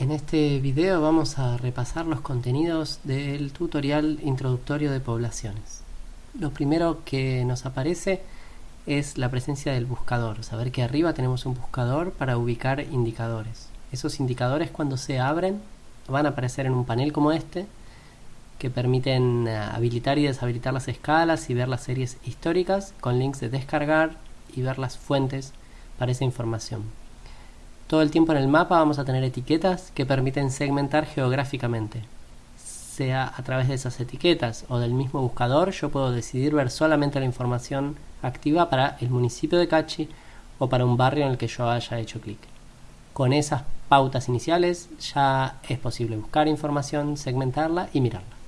En este video vamos a repasar los contenidos del tutorial introductorio de poblaciones. Lo primero que nos aparece es la presencia del buscador. Saber que arriba tenemos un buscador para ubicar indicadores. Esos indicadores cuando se abren van a aparecer en un panel como este que permiten eh, habilitar y deshabilitar las escalas y ver las series históricas con links de descargar y ver las fuentes para esa información. Todo el tiempo en el mapa vamos a tener etiquetas que permiten segmentar geográficamente. Sea a través de esas etiquetas o del mismo buscador, yo puedo decidir ver solamente la información activa para el municipio de Cachi o para un barrio en el que yo haya hecho clic. Con esas pautas iniciales ya es posible buscar información, segmentarla y mirarla.